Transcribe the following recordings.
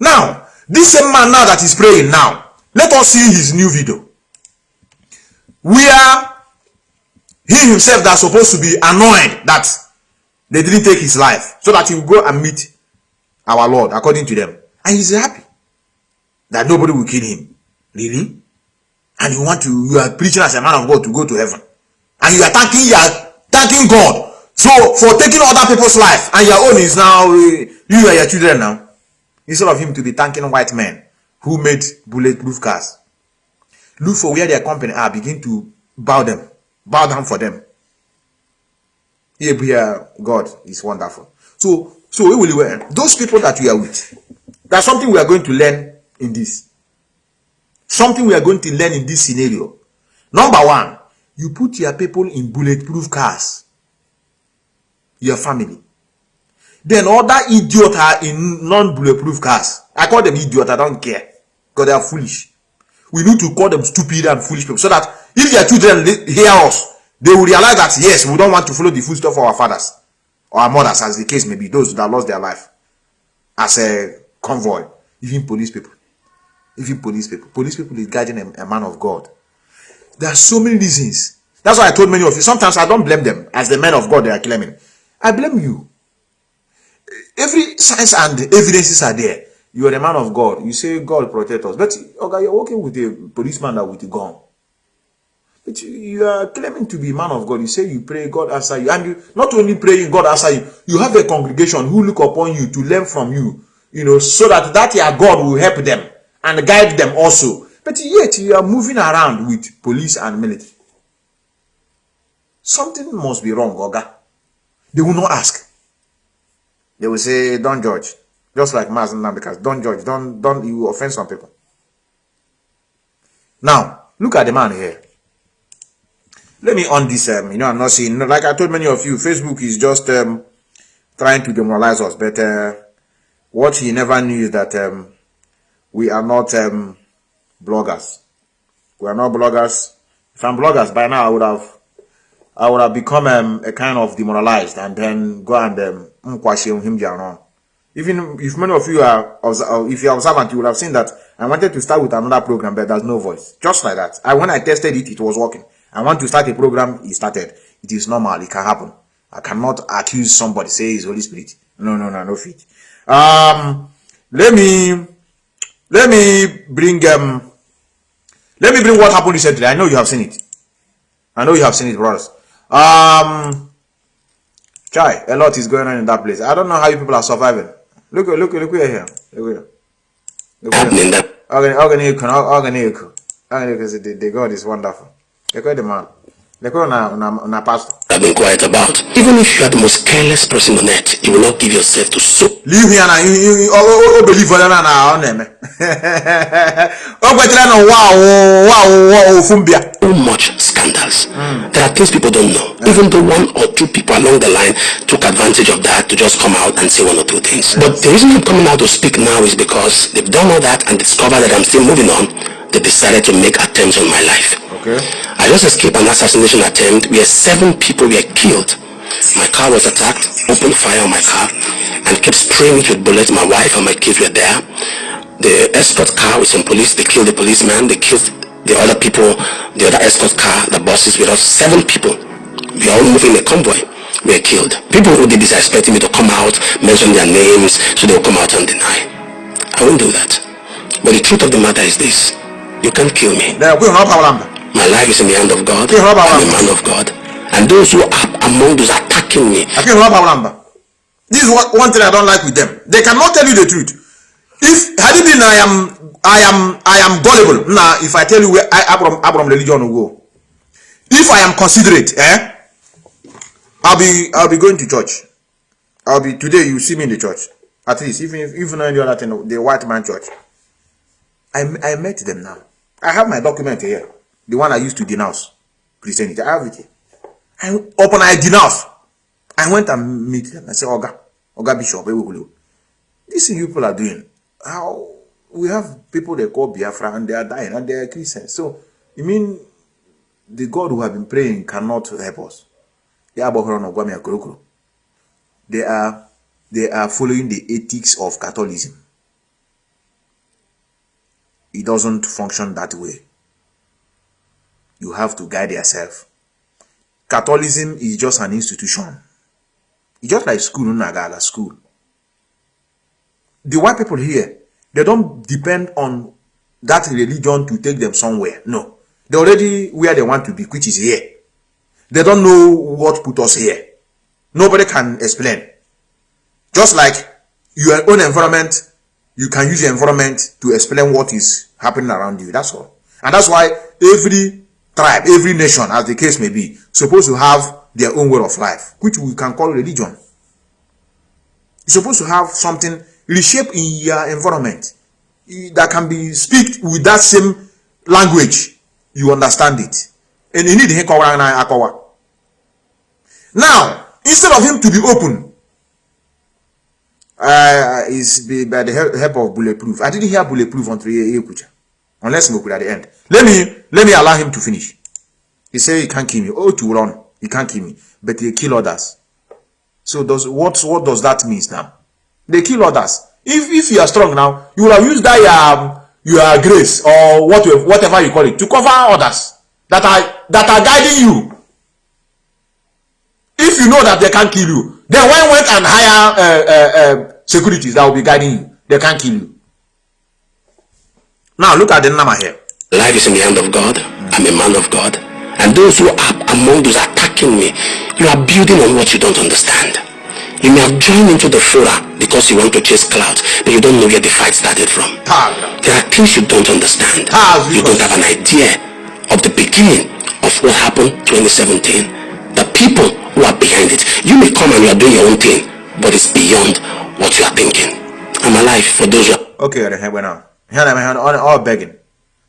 Now, this same man now that is praying now, let us see his new video. Where he himself that's supposed to be annoyed that they didn't take his life so that he will go and meet our Lord according to them. And he's happy that nobody will kill him. Really? And you want to, you are preaching as a man of God to go to heaven. And you are thanking, you are thanking God. So for taking other people's life and your own is now, you and your children now. Instead of him to be thanking white men who made bulletproof cars. Look for where their company are, begin to bow them, bow down for them. Here, God is wonderful. So, so we will learn eh, those people that we are with. That's something we are going to learn in this. Something we are going to learn in this scenario. Number one, you put your people in bulletproof cars. Your family. Then other idiots are in non-bulletproof cars. I call them idiots, I don't care. Because they are foolish. We need to call them stupid and foolish people. So that if their children hear us, they will realize that yes, we don't want to follow the footsteps of our fathers or our mothers, as the case may be, those that lost their life as a convoy, even police people. Even police people. Police people is guiding a, a man of God. There are so many reasons. That's why I told many of you. Sometimes I don't blame them as the men of God they are claiming. I blame you. Every signs and evidences are there. You are a man of God. You say God protect us. But okay, you're working with a policeman that with a gun. But you are claiming to be man of God. You say you pray, God answer you. And you not only praying, God answer you. You have a congregation who look upon you to learn from you. You know, so that that your God will help them and guide them also. But yet you are moving around with police and military. Something must be wrong, Oga. They will not ask. They will say, don't judge. Just like Mazen because don't judge. Don't, don't, you offend some people. Now, look at the man here let me on this um you know i'm not saying like i told many of you facebook is just um trying to demoralize us but uh, what he never knew is that um we are not um bloggers we are not bloggers if i'm bloggers by now i would have i would have become um, a kind of demoralized and then go and um even if many of you are if you're observant you would have seen that i wanted to start with another program but there's no voice just like that i when i tested it it was working I want to start a program, he started. It is normal, it can happen. I cannot accuse somebody, say it's Holy Spirit. No, no, no, no fit. Um, let me, let me bring, um, let me bring what happened recently. I know you have seen it. I know you have seen it, brothers. Um, Chai, a lot is going on in that place. I don't know how you people are surviving. Look, look, look here. Look here. Look here. Organic, organic, organic. The, the God is wonderful. Lekwe the man. Lekwe na, na, na pastor. I've been quiet about. Even if you are the most careless person on earth, you will not give yourself to so. Leave here now. You, you, you, oh, oh, believe for na na on them. Oh, but no wow, wow, wow, fumbia. So much scandals. Mm. There are things people don't know. Yeah. Even though one or two people along the line took advantage of that to just come out and say one or two things. Yes. But the reason I'm coming out to speak now is because they've done all that and discovered that I'm still moving on. They decided to make attempts on my life. Okay. I just escaped an assassination attempt where seven people were killed. My car was attacked, opened fire on my car, and kept spraying it with bullets. My wife and my kids were there. The escort car with some police, they killed the policeman, they killed the other people, the other escort car, the buses with us. Seven people. We are all moving a convoy We are killed. People who did this are expecting me to come out, mention their names, so they'll come out and deny. I won't do that. But the truth of the matter is this. You can't kill me. My life is in the hand of God. I'm a man of God. And those who are among those attacking me. This is what one thing I don't like with them. They cannot tell you the truth. If had it been I am I am I am gullible. Now if I tell you where I Abram Abram religion will go. If I am considerate, eh? I'll be I'll be going to church. I'll be today you see me in the church. At least even if even any other thing, the white man church. I I met them now. I have my document here the one I used to denounce Christianity. I have it here. I open I denounce. I went and meet them. I said, Oga, Oga Bishop, this you people are doing. How we have people they call Biafra and they are dying and they are Christians. So you mean the God who have been praying cannot help us? They are they are following the ethics of Catholicism. it doesn't function that way. You have to guide yourself. Catholicism is just an institution. It's just like school, school. The white people here, they don't depend on that religion to take them somewhere. No. They're already where they want to be, which is here. They don't know what put us here. Nobody can explain. Just like your own environment, you can use your environment to explain what is happening around you. That's all. And that's why every tribe, every nation, as the case may be, supposed to have their own way of life, which we can call religion. You're supposed to have something reshaped in your environment that can be speak with that same language. You understand it. And you need Now, instead of him to be open, uh, is by the help of bulletproof. I didn't hear bulletproof until Ekucha, unless Moku at the end. Let me let me allow him to finish. He said he can't kill me. Oh, to run, he can't kill me, but he kill others. So does what what does that mean now? They kill others. If if you are strong now, you will have used that um, your grace or whatever whatever you call it to cover others that are that are guiding you. If you know that they can't kill you, then why went and hire uh, uh, uh, securities that will be guiding you? They can't kill you. Now look at the number here. Life is in the hand of God. I'm a man of God. And those who are among those attacking me, you are building on what you don't understand. You may have joined into the fora because you want to chase clouds, but you don't know where the fight started from. There are things you don't understand. You don't have an idea of the beginning of what happened 2017. The people who are behind it. You may come and you are doing your own thing, but it's beyond what you are thinking. I'm alive for those who are... Okay, we're now. All begging.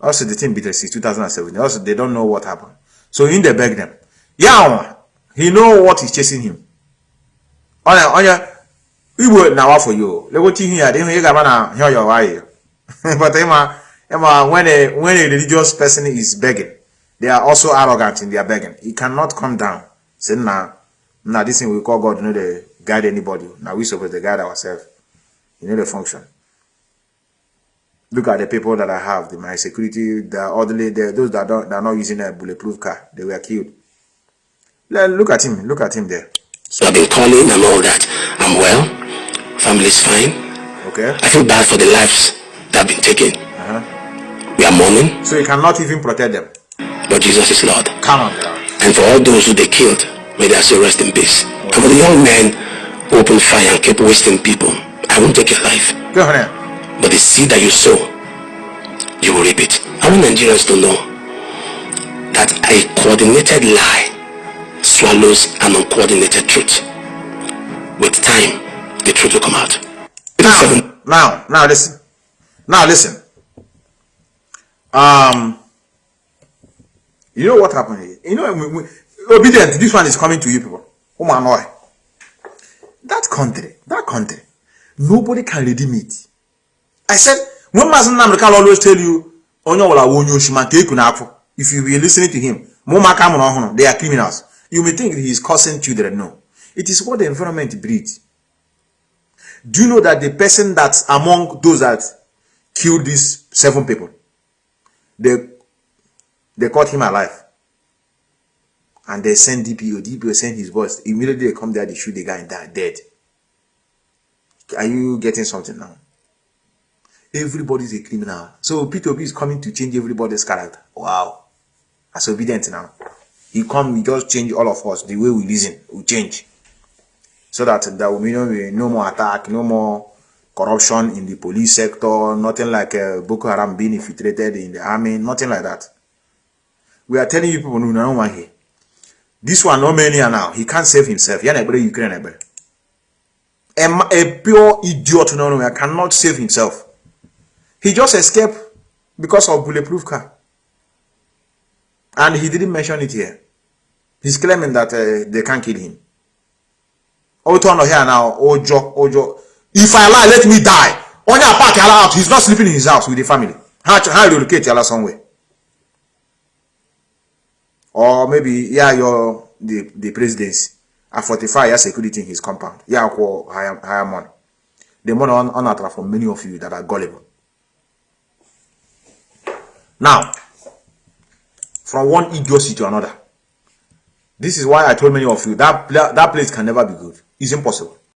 Also, the team beat us 2017. Also, they don't know what happened. So, in the beg them. Yeah, he know what is chasing him. onye onye igbo na-awafụ yo legote ihe ya dị ihe ị ga-ama na ihe ọyọ wayo but ịma ịma when a when a religious person is begging they are also arrogant in their begging. He cannot come down. Say na na this thing we call god no dey guide anybody. Na we suppose dey guide ourselves you know the function. Look at the people that i have the my security the orderly the, those that don't that not using a bulletproof car they were killed. Look at him look at him there. So I've been calling and all that. I'm well. Family's fine. Okay. I feel bad for the lives that have been taken. Uh-huh. We are mourning. So you cannot even protect them. But Jesus is Lord. Come on, And for all those who they killed, may they also rest in peace. Okay. And for the young men who opened fire and kept wasting people, I won't take your life. Go ahead. But the seed that you sow, you will reap it. I want Nigerians to know that a coordinated lie swallows an uncoordinated truth. With time, the truth will come out. Now, now, now listen. Now listen. Um, you know what happened here? You know, we, we, obedient. This one is coming to you people. Oh my. That country, that country, nobody can redeem it. I said, when Mazen Namrikal always tell you, Onyo wala wonyo shima keku na If you be listening to him, they are criminals. You may think he is causing children. No. It is what the environment breeds. Do you know that the person that's among those that killed these seven people, they, they caught him alive. And they sent DPO. DPO sent his boss. Immediately they come there, they shoot the guy and die dead. Are you getting something now? Everybody's a criminal. So P2P is coming to change everybody's character. Wow. That's Obidient now. He come, he just change all of us. The way we listen we change. So that there will be no more attack, no more corruption in the police sector, nothing like uh, Boko Haram being infiltrated in the army, nothing like that. We are telling you people, no, no one here. This one, no many are now. He can't save himself. Yana Ukraine, a, a pure idiot, no, no, cannot save himself. He just escaped because of bulletproof car. And he didn't mention it here. He's claiming that uh, they can't kill him. Oto no here now, Ojo, Ojo. If I lie, let me die. Only a park out. He's not sleeping in his house with the family. How how relocate Yala somewhere? Or maybe yeah, you're the the presidency. At 45 years security in his compound. Yeah, higher higher money. The money on on for many of you that are gullible. Now, from one idiocy to another. This is why I told many of you that that place can never be good. It's impossible.